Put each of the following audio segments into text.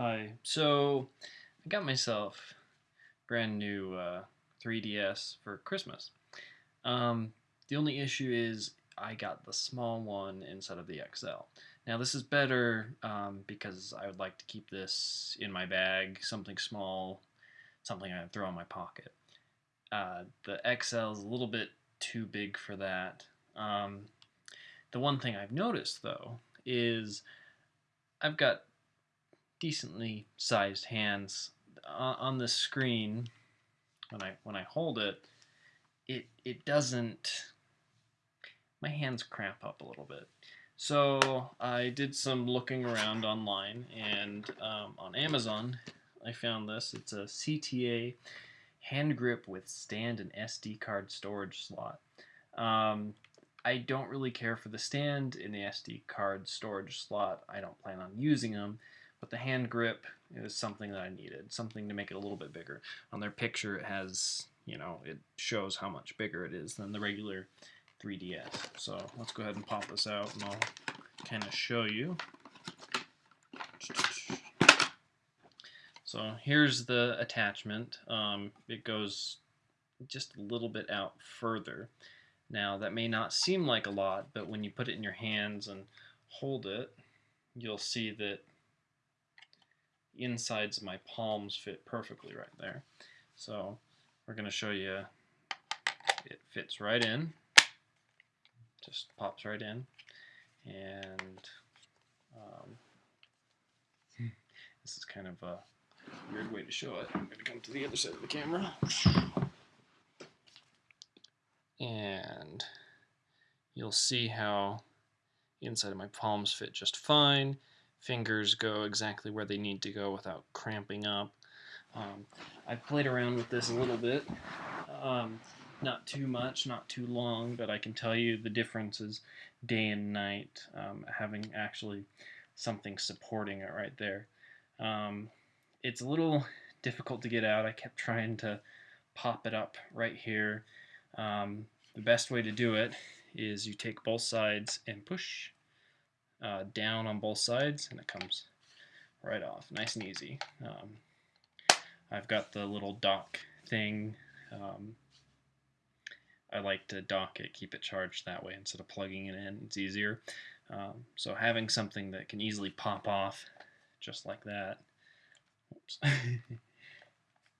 Hi. So I got myself brand new uh, 3DS for Christmas. Um, the only issue is I got the small one instead of the XL. Now this is better um, because I would like to keep this in my bag, something small, something I throw in my pocket. Uh, the XL is a little bit too big for that. Um, the one thing I've noticed though is I've got decently sized hands on the screen when I when I hold it it it doesn't my hands cramp up a little bit. So I did some looking around online and um, on Amazon I found this. It's a CTA hand grip with stand and SD card storage slot. Um, I don't really care for the stand in the SD card storage slot. I don't plan on using them but the hand grip is something that I needed, something to make it a little bit bigger. On their picture, it has, you know, it shows how much bigger it is than the regular 3DS. So let's go ahead and pop this out and I'll kind of show you. So here's the attachment. Um, it goes just a little bit out further. Now that may not seem like a lot, but when you put it in your hands and hold it, you'll see that insides of my palms fit perfectly right there. So we're going to show you it fits right in, just pops right in, and um, this is kind of a weird way to show it. I'm going to come to the other side of the camera. And you'll see how the inside of my palms fit just fine fingers go exactly where they need to go without cramping up. Um, I've played around with this a little bit. Um, not too much, not too long, but I can tell you the differences day and night um, having actually something supporting it right there. Um, it's a little difficult to get out. I kept trying to pop it up right here. Um, the best way to do it is you take both sides and push uh, down on both sides and it comes right off nice and easy. Um, I've got the little dock thing. Um, I like to dock it keep it charged that way instead of plugging it in it's easier. Um, so having something that can easily pop off just like that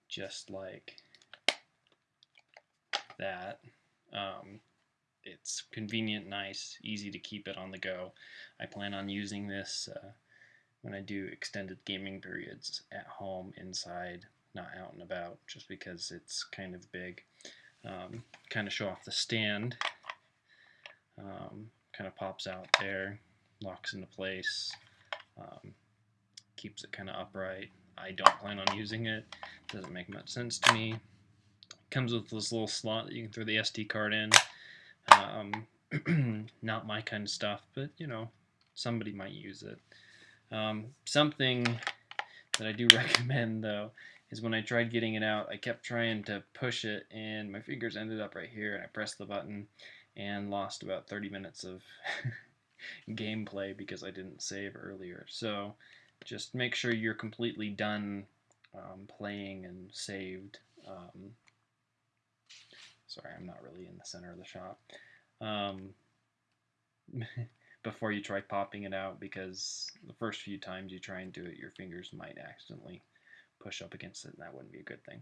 just like that um, it's convenient, nice, easy to keep it on the go. I plan on using this uh, when I do extended gaming periods at home, inside, not out and about, just because it's kind of big. Um, kind of show off the stand. Um, kind of pops out there, locks into place, um, keeps it kind of upright. I don't plan on using it. Doesn't make much sense to me. Comes with this little slot that you can throw the SD card in. Um, not my kind of stuff, but you know, somebody might use it. Um, something that I do recommend though is when I tried getting it out, I kept trying to push it and my fingers ended up right here and I pressed the button and lost about 30 minutes of gameplay because I didn't save earlier. So just make sure you're completely done um, playing and saved um, Sorry, I'm not really in the center of the shot. Um, before you try popping it out because the first few times you try and do it, your fingers might accidentally push up against it, and that wouldn't be a good thing.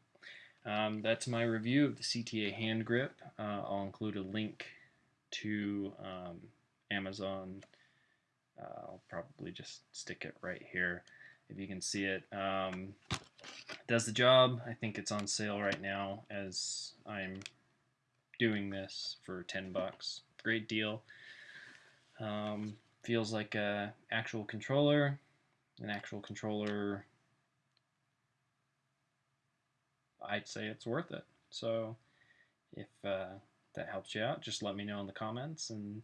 Um, that's my review of the CTA hand grip. Uh, I'll include a link to um, Amazon. Uh, I'll probably just stick it right here if you can see it. Um, does the job. I think it's on sale right now as I'm doing this for 10 bucks. Great deal. Um, feels like a actual controller. An actual controller, I'd say it's worth it. So if uh, that helps you out, just let me know in the comments. And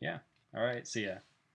yeah, all right, see ya.